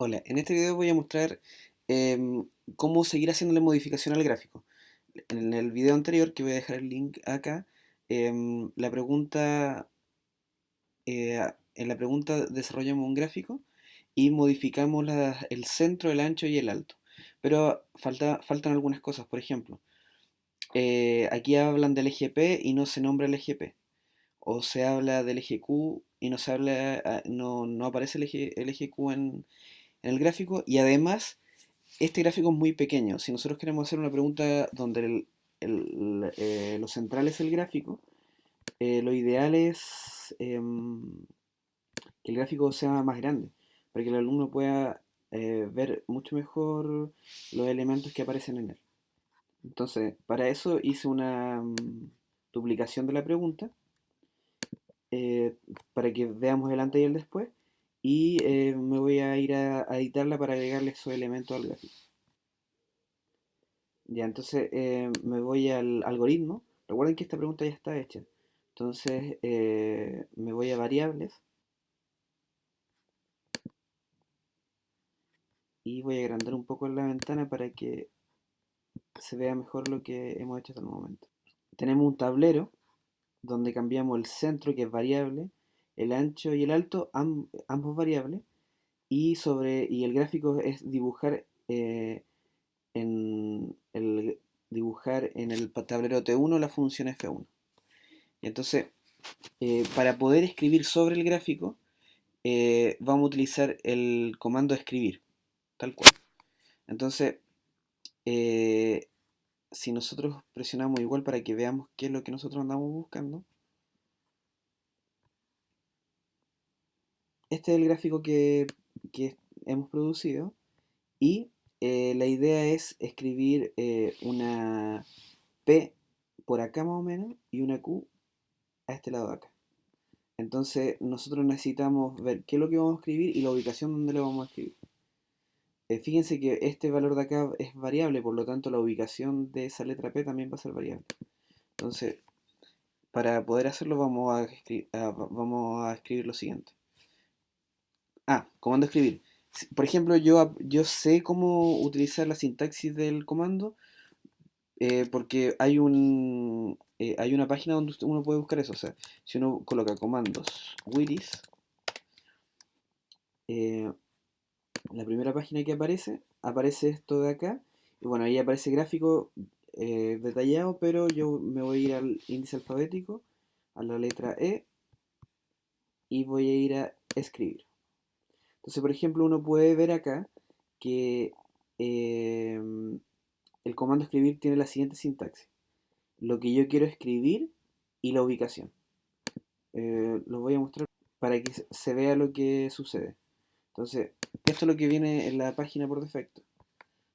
Hola, en este video voy a mostrar em, cómo seguir haciéndole modificación al gráfico. En el video anterior, que voy a dejar el link acá, em, la pregunta, eh, en la pregunta desarrollamos un gráfico y modificamos el centro, el ancho y el alto. Pero falta, faltan algunas cosas, por ejemplo, eh, aquí hablan del eje y no se nombra el eje P. O se habla del eje Q y no se habla, ah, no, no aparece el eje, el eje Q en, en el gráfico y además este gráfico es muy pequeño. Si nosotros queremos hacer una pregunta donde eh, lo central es el gráfico, eh, lo ideal es em, que el gráfico sea más grande, para que el alumno pueda eh, ver mucho mejor los elementos que aparecen en él. Entonces, para eso hice una mm, duplicación de la pregunta, para que veamos el antes y el después, y eh, me voy a ir a, editarla para agregarle esos elementos al gráfico. Ya, entonces eh, me voy al algoritmo. Recuerden que esta pregunta ya está hecha. Entonces eh, me voy a variables. Y voy a agrandar un poco la ventana para que se vea mejor lo que hemos hecho hasta el momento. Tenemos un tablero donde cambiamos el centro que es variable el ancho y el alto, ambos variables, y, sobre, y el gráfico es dibujar, eh, en el, dibujar en el tablero T1 la función F1. Y entonces, eh, para poder escribir sobre el gráfico, eh, vamos a utilizar el comando escribir, tal cual. Entonces, si nosotros presionamos igual para que veamos qué es lo que nosotros andamos buscando, este es el gráfico que, hemos producido y eh, la idea es escribir eh, una P por acá más o menos y una Q a este lado de acá. Entonces nosotros necesitamos ver qué es lo que vamos a escribir y la ubicación donde lo vamos a escribir. Eh, fíjense que este valor de acá es variable, por lo tanto la ubicación de esa letra P también va a ser variable. Entonces, para poder hacerlo vamos a, vamos a escribir lo siguiente. Ah, comando escribir. Por ejemplo, yo, yo sé cómo utilizar la sintaxis del comando eh, porque hay un eh, hay una página donde uno puede buscar eso. O sea, si uno coloca comandos Willis, eh, la primera página que aparece, aparece esto de acá. Y bueno, ahí aparece gráfico detallado, pero yo me voy a ir al índice alfabético, a la letra E, y voy a ir a escribir. Entonces, por ejemplo, uno puede ver acá que em, el comando escribir tiene la siguiente sintaxis. Lo que yo quiero escribir y la ubicación. Eh, lo voy a mostrar para que se vea lo que sucede. Entonces, esto es lo que viene en la página por defecto.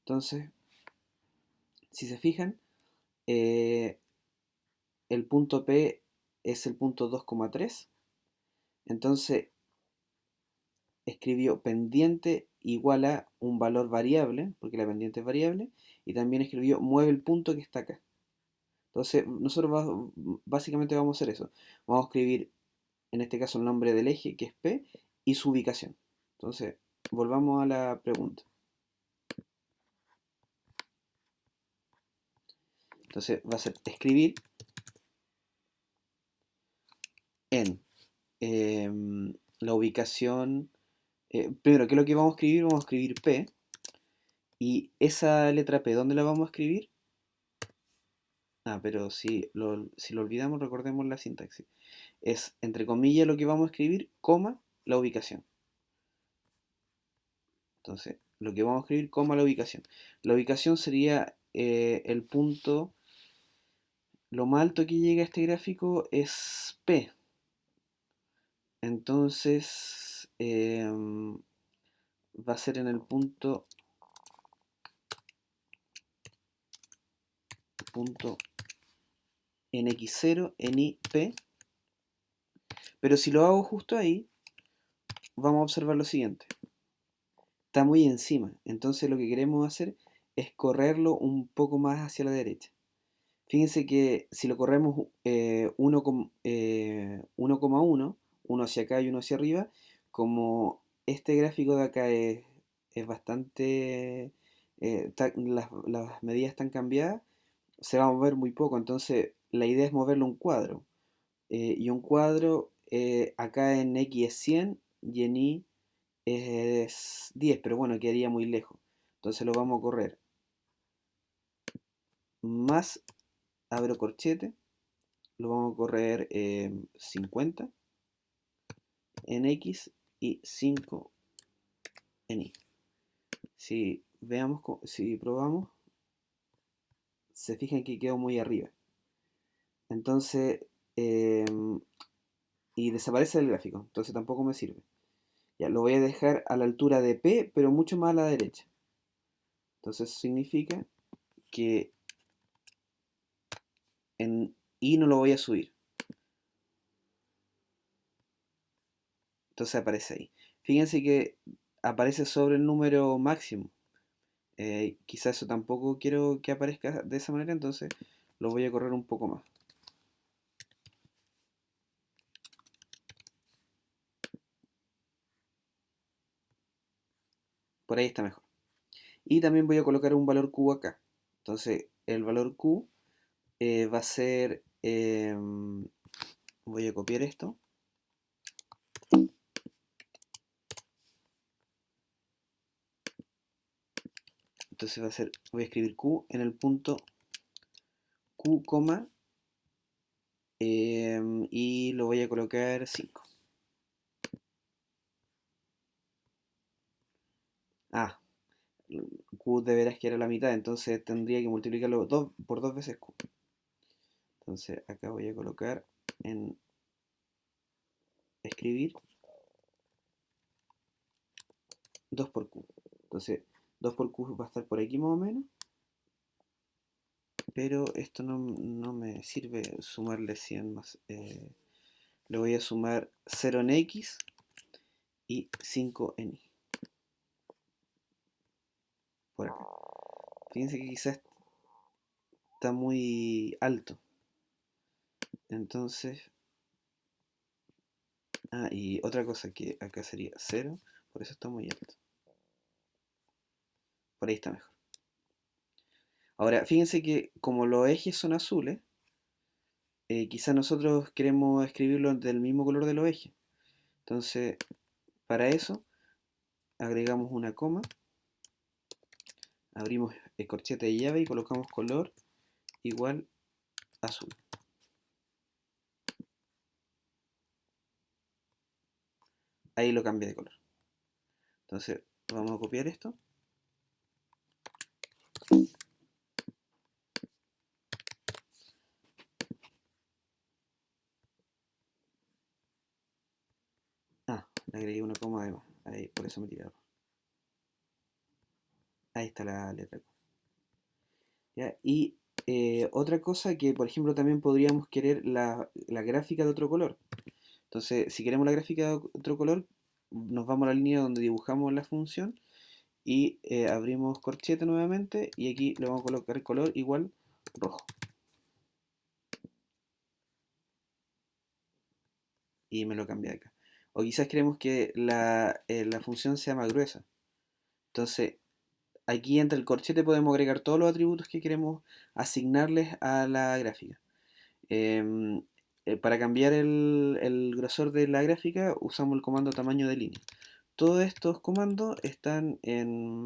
Entonces, si se fijan, eh, el punto P es el punto 2,3. Entonces, escribió pendiente igual a un valor variable, porque la pendiente es variable, y también escribió mueve el punto que está acá. Entonces, nosotros básicamente vamos a hacer eso. Vamos a escribir, en este caso, el nombre del eje, que es P, y su ubicación. Entonces, volvamos a la pregunta. Entonces, va a ser escribir en em, la ubicación eh, primero, ¿qué es lo que vamos a escribir? Vamos a escribir P. Y esa letra P, ¿dónde la vamos a escribir? Ah, pero si lo, si lo olvidamos, recordemos la sintaxis. Es, entre comillas, lo que vamos a escribir, coma, la ubicación. Entonces, lo que vamos a escribir, coma, la ubicación. La ubicación sería eh, el punto, lo más alto que llega a este gráfico es P. Entonces, Em, va a ser en el punto punto nx0 nip pero si lo hago justo ahí vamos a observar lo siguiente. Está muy encima. Entonces lo que queremos hacer es correrlo un poco más hacia la derecha. Fíjense que si lo corremos 1,1 eh, uno hacia acá y uno hacia arriba como este gráfico de acá es es bastante... eh, las, las medidas están cambiadas, se va a mover muy poco, entonces la idea es moverlo un cuadro. Eh, y un cuadro eh, acá en X es 100 y en Y es 10, pero bueno, quedaría muy lejos. Entonces lo vamos a correr más, abro corchete, lo vamos a correr eh, 50 en X y 5 en Y. Si veamos, si probamos, se fijan que quedó muy arriba. Entonces, em, y desaparece el gráfico, entonces tampoco me sirve. Ya, lo voy a dejar a la altura de P, pero mucho más a la derecha. Entonces significa que en I no lo voy a subir. Entonces aparece ahí. Fíjense que aparece sobre el número máximo. Eh, quizás eso tampoco quiero que aparezca de esa manera, entonces lo voy a correr un poco más. Por ahí está mejor. Y también voy a colocar un valor Q acá. Entonces el valor Q eh, va a ser... em, voy a copiar esto. Entonces va a ser, voy a escribir Q en el punto Q, coma, em, y lo voy a colocar 5. Ah, Q de veras que era la mitad, entonces tendría que multiplicarlo dos, por dos veces Q. Entonces acá voy a colocar en escribir 2 por Q. Entonces 2 por Q va a estar por aquí más o menos. Pero esto no, no me sirve sumarle 100 más. eh, le voy a sumar 0 en X y 5 en Y. Por acá. Fíjense que quizás está muy alto. Entonces... Ah, y otra cosa que acá sería 0, por eso está muy alto. Por ahí está mejor. Ahora, fíjense que como los ejes son azules, eh, quizás nosotros queremos escribirlo del mismo color de los ejes. Entonces, para eso, agregamos una coma, abrimos el corchete de llave y colocamos color igual azul. Ahí lo cambia de color. Entonces, vamos a copiar esto. Ah, le agregué una coma además. Ahí, por eso me tiraron. Ahí está la letra. Y eh, otra cosa que, por ejemplo, también podríamos querer la, la gráfica de otro color. Entonces, si queremos la gráfica de otro color, nos vamos a la línea donde dibujamos la función y eh, abrimos corchete nuevamente y aquí le vamos a colocar color igual rojo. Y me lo cambia acá. O quizás queremos que la, eh, la función sea más gruesa. Entonces, aquí entre el corchete podemos agregar todos los atributos que queremos asignarles a la gráfica. Em, eh, para cambiar el grosor de la gráfica usamos el comando tamaño de línea. Todos estos comandos están en,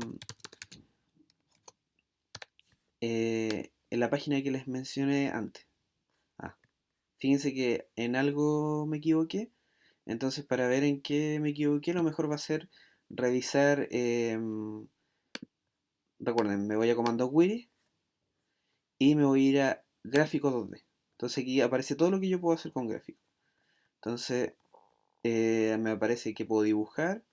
eh, en la página que les mencioné antes. Ah, fíjense que en algo me equivoqué. Entonces para ver en qué me equivoqué, lo mejor va a ser revisar... em, recuerden, me voy a comando query y me voy a ir a gráfico 2D. Entonces aquí aparece todo lo que yo puedo hacer con gráfico. Entonces eh, me aparece que puedo dibujar.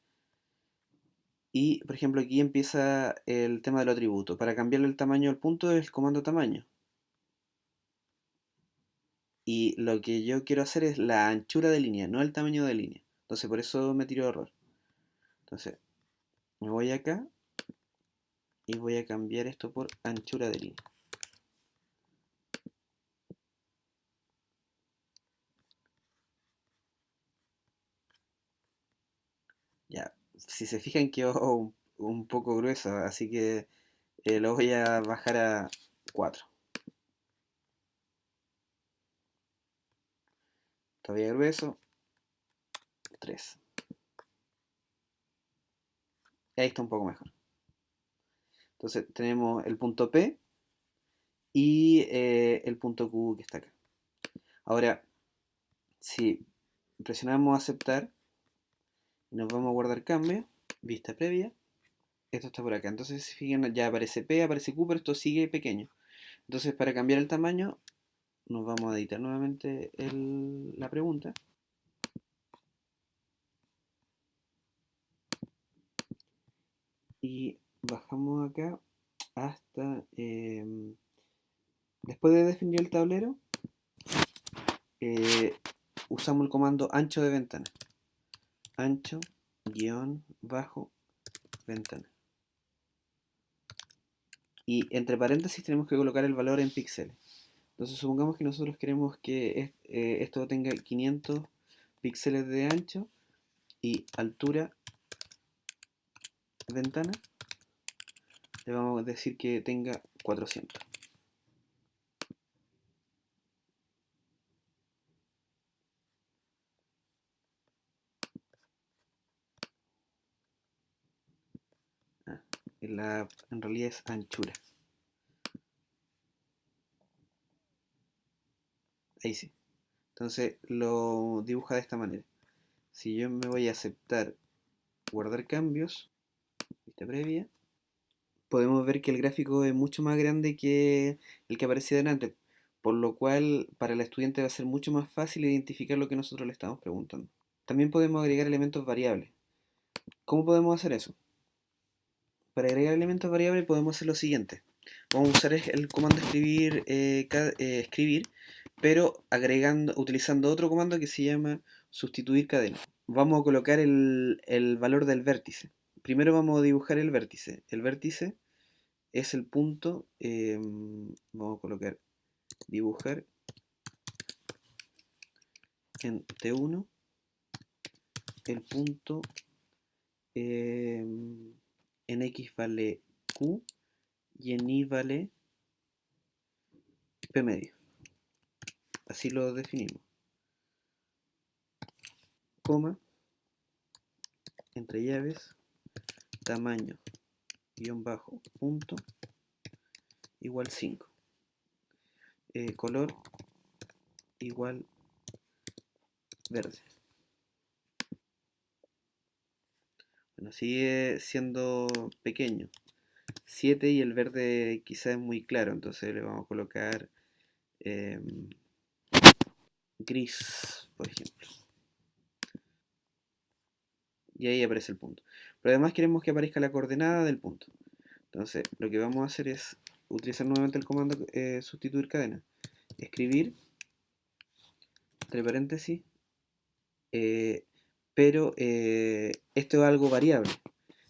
Y por ejemplo aquí empieza el tema del atributo. Para cambiarle el tamaño del punto es el comando tamaño. Y lo que yo quiero hacer es la anchura de línea, no el tamaño de línea. Entonces por eso me tiro error. Entonces me voy acá y voy a cambiar esto por anchura de línea. Ya, si se fijan quedó un, un poco gruesa, así que eh, lo voy a bajar a 4. Todavía grueso, 3. Ahí está un poco mejor. Entonces tenemos el punto P y eh, el punto Q que está acá. Ahora, si presionamos aceptar, nos vamos a guardar cambio, vista previa, esto está por acá. Entonces, si fijan, ya aparece P, aparece Q, pero esto sigue pequeño. Entonces, para cambiar el tamaño, nos vamos a editar nuevamente la pregunta. Y bajamos acá hasta... Em, después de definir el tablero, eh, usamos el comando ancho de ventana. Ancho, guion, bajo, ventana. Y entre paréntesis tenemos que colocar el valor en píxeles. Entonces supongamos que nosotros queremos que eh, esto tenga 500 píxeles de ancho y altura ventana le vamos a decir que tenga 400. En realidad es anchura. Ahí sí. Entonces lo dibuja de esta manera. Si yo me voy a aceptar guardar cambios, vista previa, podemos ver que el gráfico es mucho más grande que el que aparecía delante, por lo cual para el estudiante va a ser mucho más fácil identificar lo que nosotros le estamos preguntando. También podemos agregar elementos variables. ¿Cómo podemos hacer eso? Para agregar elementos variables podemos hacer lo siguiente. Vamos a usar el comando escribir, eh, eh, escribir pero agregando, utilizando otro comando que se llama sustituir cadena. Vamos a colocar el, valor del vértice. Primero vamos a dibujar el vértice. El vértice es el punto, em, vamos a colocar dibujar en T1 el punto em, en X vale Q y en Y vale P medio. Así lo definimos. Coma, entre llaves, tamaño, guion bajo, punto, igual 5. Eh, color, igual verde. Sigue siendo pequeño. 7 y el verde quizá es muy claro, entonces le vamos a colocar em, gris, por ejemplo. Y ahí aparece el punto. Pero además queremos que aparezca la coordenada del punto. Entonces, lo que vamos a hacer es utilizar nuevamente el comando eh, sustituir cadena. Escribir, entre paréntesis, eh, pero eh, esto es algo variable.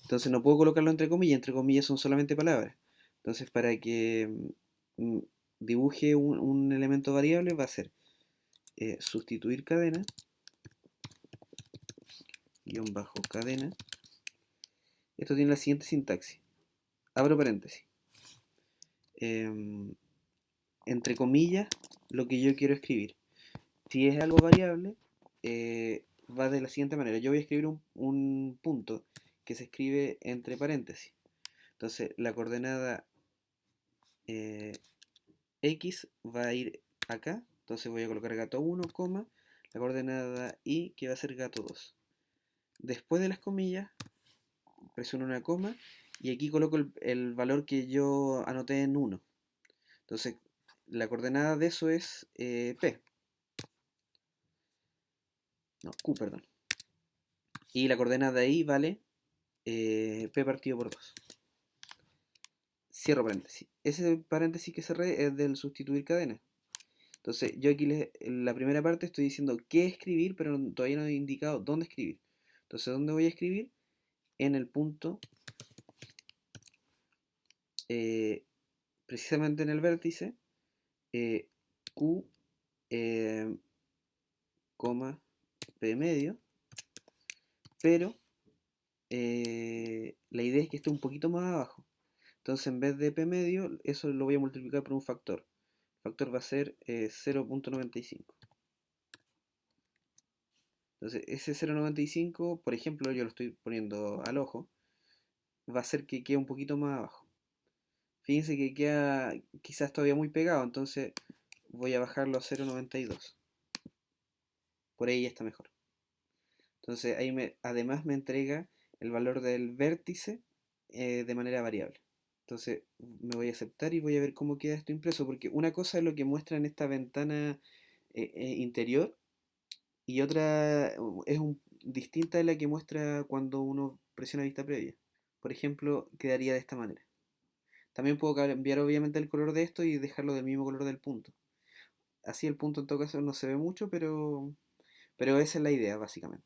Entonces no puedo colocarlo entre comillas, entre comillas son solamente palabras. Entonces para que mm, dibuje un, elemento variable va a ser eh, sustituir cadena, guion bajo cadena. Esto tiene la siguiente sintaxis. Abro paréntesis. Em, entre comillas, lo que yo quiero escribir. Si es algo variable, eh, va de la siguiente manera. Yo voy a escribir un, punto que se escribe entre paréntesis. Entonces, la coordenada eh, X va a ir acá. Entonces voy a colocar gato 1, coma, la coordenada Y que va a ser gato 2. Después de las comillas, presiono una coma y aquí coloco el, valor que yo anoté en 1. Entonces, la coordenada de eso es eh, P. No, Q, perdón. Y la coordenada ahí vale eh, P partido por 2. Cierro paréntesis. Ese paréntesis que cerré es del sustituir cadena. Entonces, yo aquí en la primera parte estoy diciendo qué escribir, pero todavía no he indicado dónde escribir. Entonces, ¿dónde voy a escribir? En el punto, eh, precisamente en el vértice, eh, Q, coma, P medio, pero eh, la idea es que esté un poquito más abajo. Entonces en vez de p medio, eso lo voy a multiplicar por un factor. El factor va a ser 0.95. Eh, Entonces ese 0.95, por ejemplo, yo lo estoy poniendo al ojo, va a hacer que quede un poquito más abajo. Fíjense que queda quizás todavía muy pegado, entonces voy a bajarlo a 0.92. Por ahí ya está mejor. Entonces ahí además me entrega el valor del vértice eh, de manera variable. Entonces me voy a aceptar y voy a ver cómo queda esto impreso, porque una cosa es lo que muestra en esta ventana eh, eh, interior y otra es distinta de la que muestra cuando uno presiona vista previa. Por ejemplo, quedaría de esta manera. También puedo cambiar obviamente el color de esto y dejarlo del mismo color del punto. Así el punto en todo caso no se ve mucho, pero, pero esa es la idea básicamente.